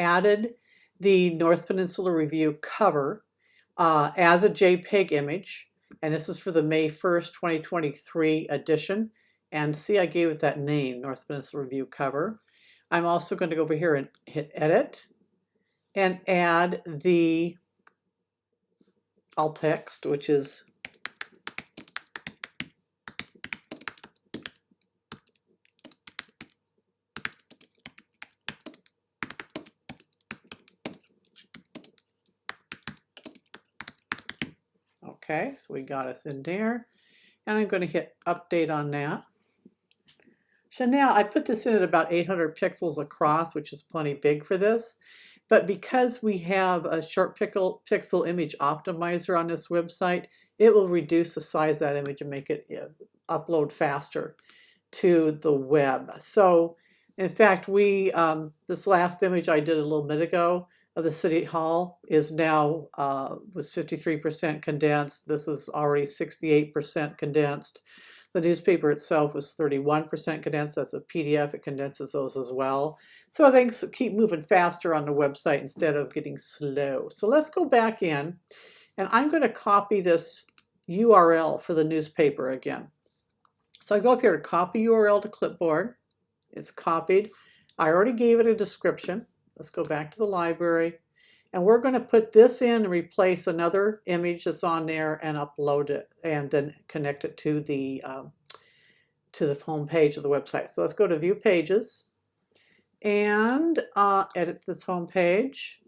added the North Peninsula Review cover uh, as a JPEG image. And this is for the May 1st, 2023 edition. And see, I gave it that name, North Peninsula Review cover. I'm also going to go over here and hit edit and add the alt text, which is Okay, so we got us in there. And I'm going to hit update on that. So now I put this in at about 800 pixels across, which is plenty big for this. But because we have a ShortPixel, pixel image optimizer on this website, it will reduce the size of that image and make it upload faster to the web. So in fact, we um, this last image I did a little bit ago of the City Hall is now uh, was 53% condensed. This is already 68% condensed. The newspaper itself was 31% condensed. That's a PDF. It condenses those as well. So things keep moving faster on the website instead of getting slow. So let's go back in and I'm going to copy this URL for the newspaper again. So I go up here to copy URL to clipboard. It's copied. I already gave it a description. Let's go back to the library. And we're going to put this in and replace another image that's on there and upload it and then connect it to the um, to the home page of the website. So let's go to view pages and uh, edit this home page.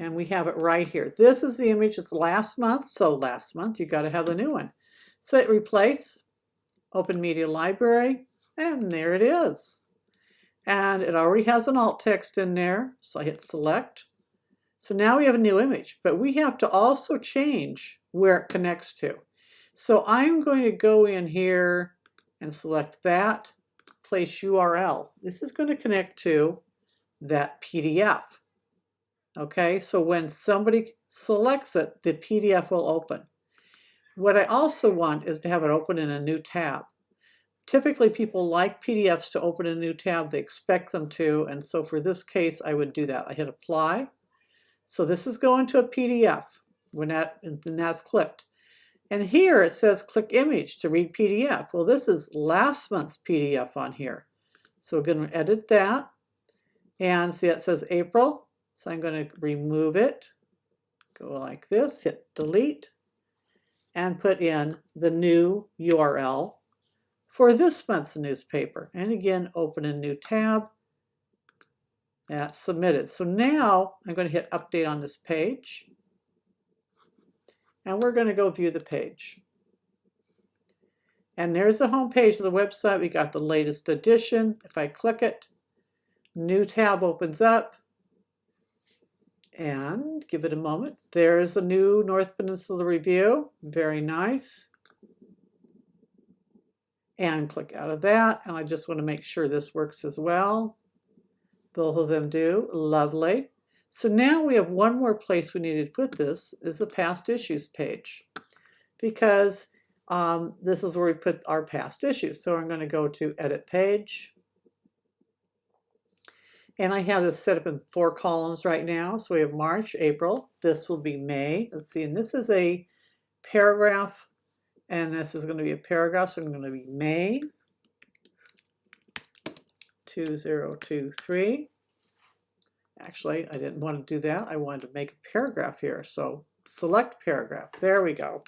And we have it right here. This is the image. It's last month. So last month, you've got to have the new one. So hit replace, open media library, and there it is and it already has an alt text in there. So I hit select. So now we have a new image, but we have to also change where it connects to. So I'm going to go in here and select that place URL. This is going to connect to that PDF. Okay, so when somebody selects it, the PDF will open. What I also want is to have it open in a new tab. Typically people like PDFs to open a new tab, they expect them to, and so for this case I would do that. I hit apply. So this is going to a PDF when that, and that's clicked. And here it says click image to read PDF. Well, this is last month's PDF on here. So we're going to edit that. And see it says April. So I'm going to remove it. Go like this, hit delete, and put in the new URL for this month's newspaper. And again, open a new tab. That's submitted. So now I'm going to hit update on this page. And we're going to go view the page. And there's the home page of the website. We got the latest edition. If I click it, new tab opens up. And give it a moment. There's a new North Peninsula Review. Very nice and click out of that. And I just want to make sure this works as well. Both of them do. Lovely. So now we have one more place we need to put this is the past issues page because um, this is where we put our past issues. So I'm going to go to edit page. And I have this set up in four columns right now. So we have March, April. This will be May. Let's see. And this is a paragraph and this is going to be a paragraph, so I'm going to be May 2023. Actually, I didn't want to do that. I wanted to make a paragraph here. So select paragraph. There we go.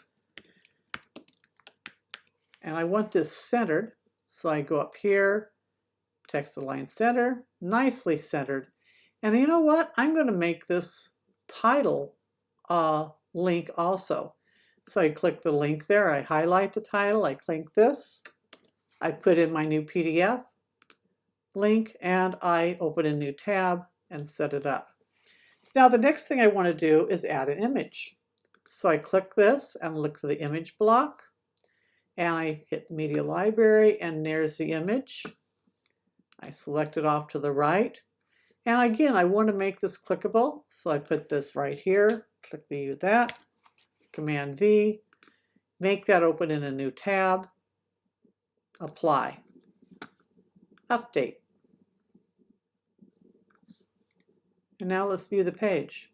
And I want this centered. So I go up here, text align center, nicely centered. And you know what? I'm going to make this title uh, link also. So I click the link there, I highlight the title, I click this, I put in my new PDF link, and I open a new tab and set it up. So now the next thing I want to do is add an image. So I click this and look for the image block, and I hit Media Library, and there's the image. I select it off to the right. And again, I want to make this clickable, so I put this right here, click the that, Command V, make that open in a new tab, apply, update. And now let's view the page.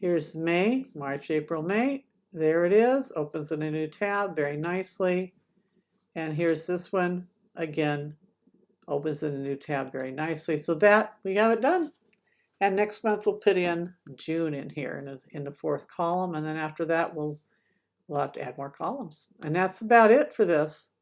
Here's May, March, April, May. There it is, opens in a new tab very nicely. And here's this one, again, opens in a new tab very nicely. So that, we have it done. And next month we'll put in June in here in, the- in the fourth column. And then after that, we'll, we'll have to add more columns. And that's about it for this.